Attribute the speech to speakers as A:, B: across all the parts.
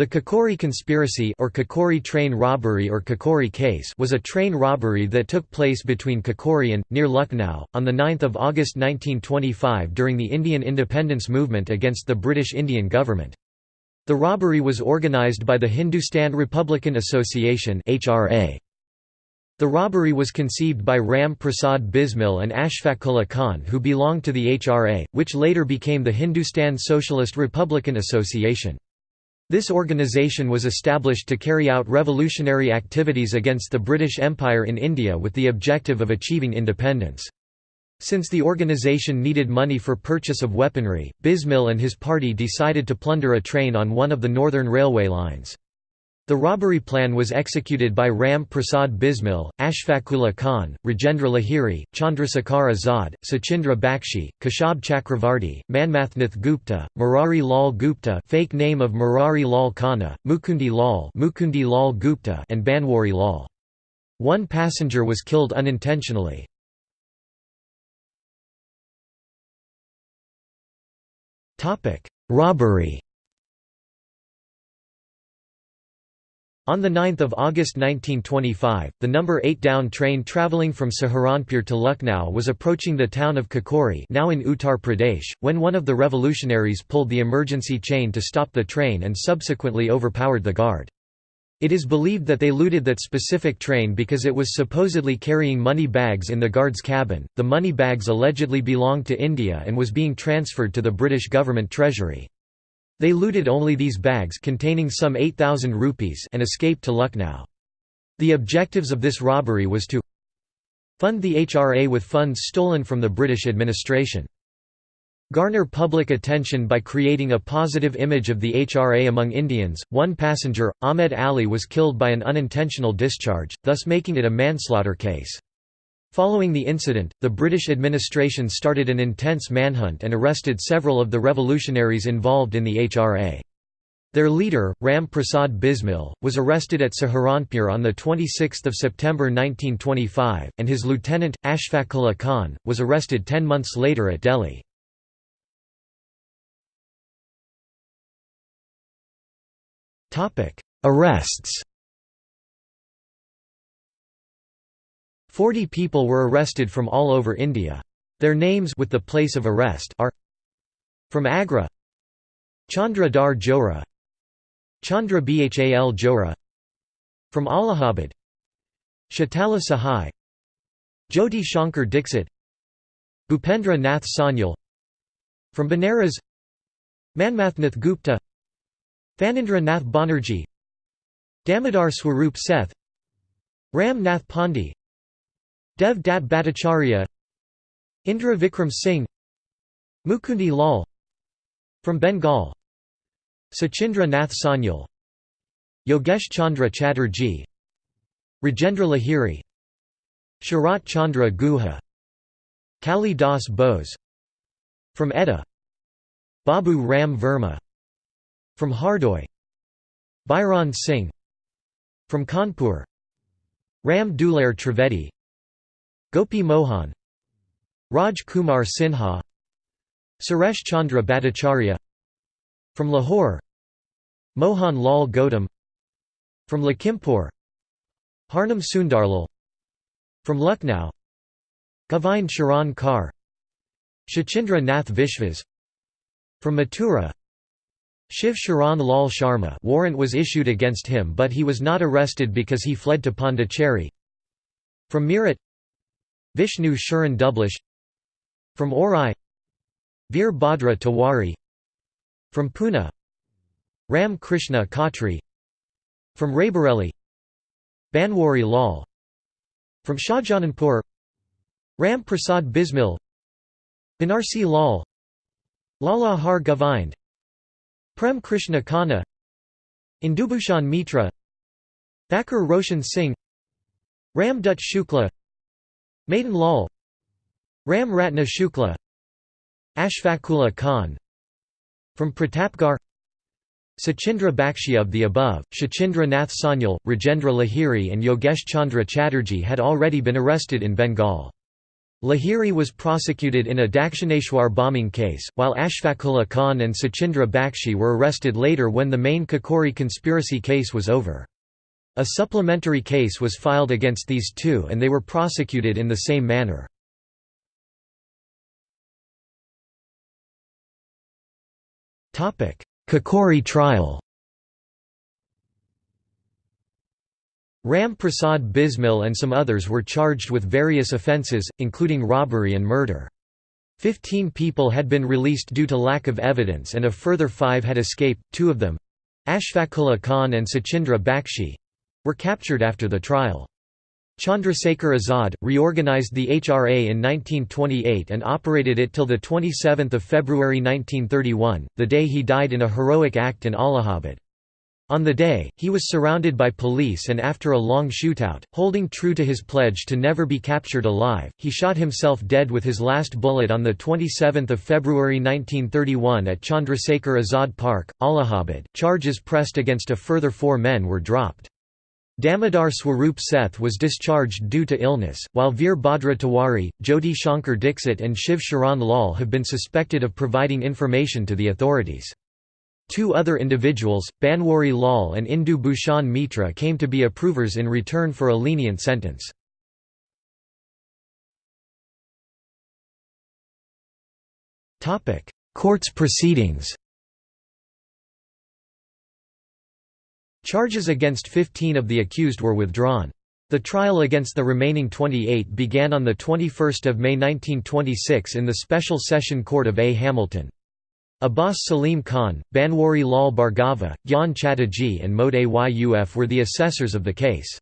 A: The Kakori conspiracy or Kakori train robbery or Kakori case was a train robbery that took place between Kakori and, near Lucknow, on 9 August 1925 during the Indian independence movement against the British Indian government. The robbery was organised by the Hindustan Republican Association HRA. The robbery was conceived by Ram Prasad Bismil and Ashfaqullah Khan who belonged to the HRA, which later became the Hindustan Socialist Republican Association. This organisation was established to carry out revolutionary activities against the British Empire in India with the objective of achieving independence. Since the organisation needed money for purchase of weaponry, Bismil and his party decided to plunder a train on one of the northern railway lines. The robbery plan was executed by Ram Prasad Bismil, Ashfaqullah Khan, Rajendra Lahiri, Chandrasekhar Azad, Sachindra Bakshi, Keshab Chakravarti, Manmathnath Gupta, Murari Lal Gupta fake name of Murari Lal Khanna, Mukundi Lal, Mukundi Lal Gupta and Banwari Lal. One passenger was killed unintentionally. Robbery On 9 August 1925, the number 8 down train travelling from Saharanpur to Lucknow was approaching the town of Kakori now in Uttar Pradesh, when one of the revolutionaries pulled the emergency chain to stop the train and subsequently overpowered the guard. It is believed that they looted that specific train because it was supposedly carrying money bags in the guard's cabin. The money bags allegedly belonged to India and was being transferred to the British government treasury. They looted only these bags containing some 8,000 rupees and escaped to Lucknow. The objectives of this robbery was to fund the HRA with funds stolen from the British administration. Garner public attention by creating a positive image of the HRA among Indians. One passenger, Ahmed Ali, was killed by an unintentional discharge, thus making it a manslaughter case. Following the incident, the British administration started an intense manhunt and arrested several of the revolutionaries involved in the HRA. Their leader, Ram Prasad Bismil, was arrested at Saharanpur on 26 September 1925, and his lieutenant, Ashfaqullah Khan, was arrested ten months later at Delhi. Arrests Forty people were arrested from all over India. Their names with the place of arrest are From Agra Chandra Dar Johra Chandra Bhal Jora From Allahabad Shatala Sahai Jyoti Shankar Dixit Bhupendra Nath Sanyal From Banaras Manmathnath Gupta Phanindra Nath Banerjee Damodar Swarup Seth Ram Nath Pandey Dev Dat Bhattacharya Indra Vikram Singh Mukundi Lal From Bengal Sachindra Nath Sanyal Yogesh Chandra Chatterjee Rajendra Lahiri Sharat Chandra Guha Kali Das Bose From Etah Babu Ram Verma From Hardoi Bairon Singh From Kanpur Ram Dulair Trivedi Gopi Mohan Raj Kumar Sinha Suresh Chandra Bhattacharya From Lahore Mohan Lal Gautam From Lakhimpur Harnam Sundarlal From Lucknow Govind Sharan Kar Shachindra Nath Vishwas From Mathura Shiv Sharan Lal Sharma warrant was issued against him but he was not arrested because he fled to Pondicherry From Meerut Vishnu Sharan Dublish From Orai Veer Bhadra Tiwari From Pune Ram Krishna Khatri From Raebareli Banwari Lal From Shahjahanpur Ram Prasad Bismil Banarsi Lal Lala Har Govind Prem Krishna Khanna Indubhushan Mitra Thakur Roshan Singh Ram Dutt Shukla Madan Lal. Ram Ratna Shukla. Ashfaqullah Khan. From Pratapgarh. Sachindra Bakshi of the above, Shachindra Nath Sanyal, Rajendra Lahiri and Yogesh Chandra Chatterjee had already been arrested in Bengal. Lahiri was prosecuted in a Dakshineshwar bombing case, while Ashfaqullah Khan and Sachindra Bakshi were arrested later when the main Kakori conspiracy case was over. A supplementary case was filed against these two and they were prosecuted in the same manner. Kakori trial Ram Prasad Bismil and some others were charged with various offences, including robbery and murder. Fifteen people had been released due to lack of evidence and a further five had escaped, two of them—Ashfaqullah Khan and Sachindra Bakshi—were captured after the trial. Chandrasekhar Azad, reorganized the HRA in 1928 and operated it till 27 February 1931, the day he died in a heroic act in Allahabad. On the day, he was surrounded by police and after a long shootout, holding true to his pledge to never be captured alive, he shot himself dead with his last bullet on 27 February 1931 at Chandrasekhar Azad Park, Allahabad. Charges pressed against a further four men were dropped. Damodar Swarup Seth was discharged due to illness, while Veer Bhadra Tiwari, Jyoti Shankar Dixit and Shiv Sharan Lal have been suspected of providing information to the authorities. Two other individuals, Banwari Lal and Indu Bhushan Mitra came to be approvers in return for a lenient sentence. Courts proceedings Charges against 15 of the accused were withdrawn. The trial against the remaining 28 began on 21 May 1926 in the Special Session Court of A. Hamilton. Abbas Salim Khan, Banwari Lal Bhargava, Gyan Chatterjee and Mode Ayuf were the assessors of the case.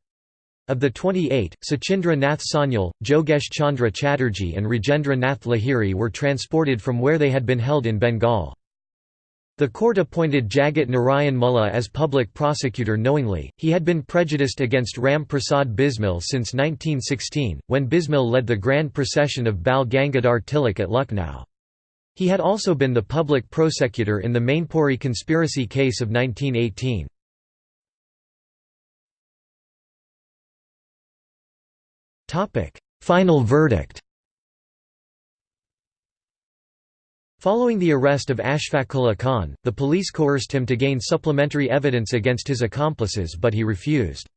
A: Of the 28, Sachindra Nath Sanyal, Jogesh Chandra Chatterjee and Rajendra Nath Lahiri were transported from where they had been held in Bengal. The court appointed Jagat Narayan Mulla as public prosecutor knowingly, he had been prejudiced against Ram Prasad Bismil since 1916, when Bismil led the grand procession of Bal Gangadhar Tilak at Lucknow. He had also been the public prosecutor in the Mainpuri conspiracy case of 1918. Final verdict Following the arrest of Ashfaqullah Khan, the police coerced him to gain supplementary evidence against his accomplices but he refused.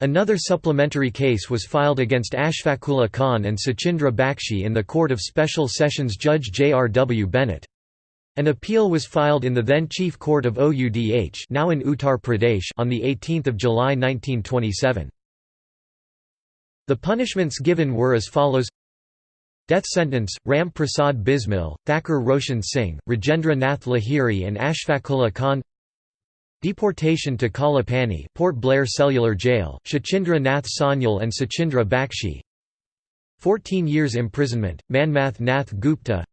A: Another supplementary case was filed against Ashfaqullah Khan and Sachindra Bakshi in the Court of Special Sessions Judge J. R. W. Bennett. An appeal was filed in the then Chief Court of Oudh now in Uttar Pradesh on 18 July 1927. The punishments given were as follows Death sentence, Ram Prasad Bismil, Thakur Roshan Singh, Rajendra Nath Lahiri and Ashfaqullah Khan. Deportation to Kalapani Port Blair Cellular Jail, Shachindra Nath Sanyal and Sachindra Bakshi. 14 years imprisonment, Manmath Nath Gupta.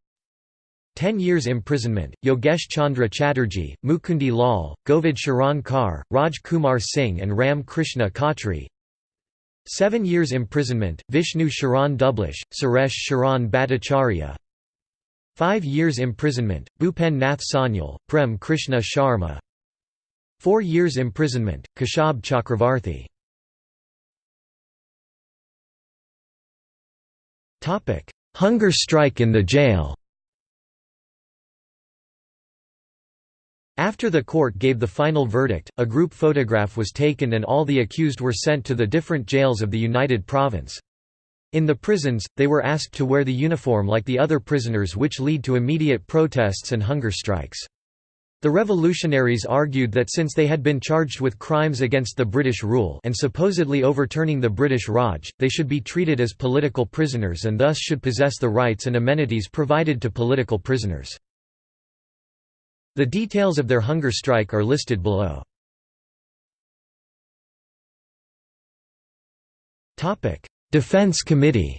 A: 10 years imprisonment, Yogesh Chandra Chatterjee, Mukundi Lal, Govind Sharan Kar, Raj Kumar Singh and Ram Krishna Khatri 7 years imprisonment, Vishnu Sharan Dublish, Suresh Sharan Bhattacharya. 5 years imprisonment, Bhupen Nath Sanyal, Prem Krishna Sharma. Four years imprisonment, Kashab Chakravarthi. Hunger strike in the jail After the court gave the final verdict, a group photograph was taken and all the accused were sent to the different jails of the United Province. In the prisons, they were asked to wear the uniform like the other prisoners which lead to immediate protests and hunger strikes. The revolutionaries argued that since they had been charged with crimes against the British rule and supposedly overturning the British Raj, they should be treated as political prisoners and thus should possess the rights and amenities provided to political prisoners. The details of their hunger strike are listed below. Defense Committee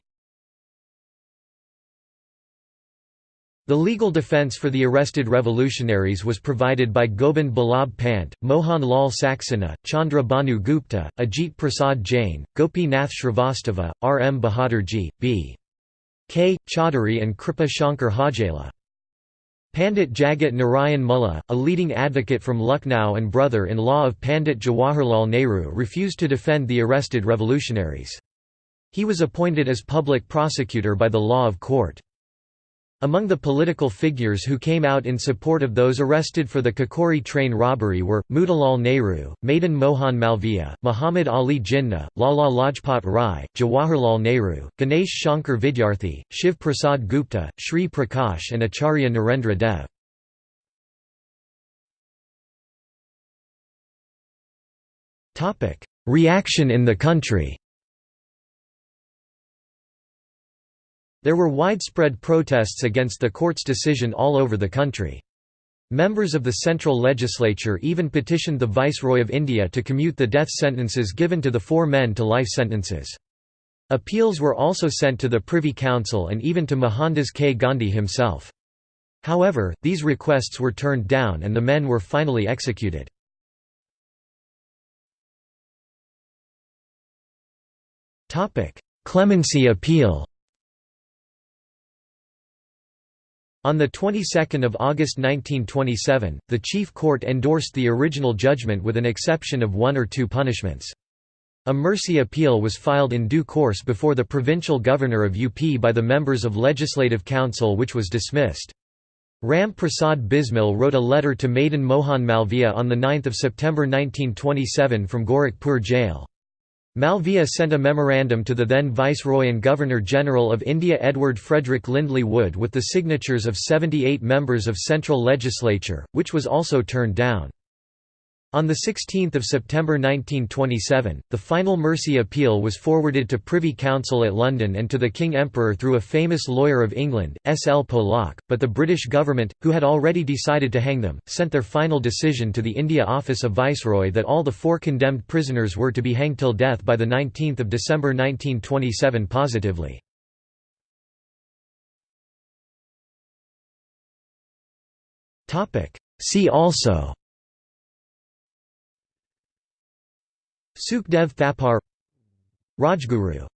A: The legal defense for the arrested revolutionaries was provided by Gobind Ballabh Pant, Mohan Lal Saxena, Chandra Bhanu Gupta, Ajit Prasad Jain, Gopi Nath Shrivastava, R. M. Bahadurji, B. K. Chaudhary and Kripa Shankar Hajela. Pandit Jagat Narayan Mulla, a leading advocate from Lucknow and brother-in-law of Pandit Jawaharlal Nehru refused to defend the arrested revolutionaries. He was appointed as public prosecutor by the law of court. Among the political figures who came out in support of those arrested for the Kakori train robbery were, Motilal Nehru, Madan Mohan Malviya, Muhammad Ali Jinnah, Lala Lajpat Rai, Jawaharlal Nehru, Ganesh Shankar Vidyarthi, Shiv Prasad Gupta, Sri Prakash and Acharya Narendra Dev. Reaction in the country There were widespread protests against the court's decision all over the country. Members of the central legislature even petitioned the Viceroy of India to commute the death sentences given to the four men to life sentences. Appeals were also sent to the Privy Council and even to Mohandas K. Gandhi himself. However, these requests were turned down and the men were finally executed. Clemency appeal On the 22nd of August 1927, the Chief Court endorsed the original judgment with an exception of one or two punishments. A mercy appeal was filed in due course before the provincial governor of UP by the members of Legislative Council which was dismissed. Ram Prasad Bismil wrote a letter to Madan Mohan Malviya on 9 September 1927 from Gorakhpur jail. Malviya sent a memorandum to the then Viceroy and Governor-General of India Edward Frederick Lindley Wood with the signatures of 78 members of Central Legislature, which was also turned down. On 16 September 1927, the final mercy appeal was forwarded to Privy Council at London and to the King Emperor through a famous lawyer of England, S. L. Pollock, but the British government, who had already decided to hang them, sent their final decision to the India Office of Viceroy that all the four condemned prisoners were to be hanged till death by 19 December 1927 positively. See also Sukhdev Thapar Rajguru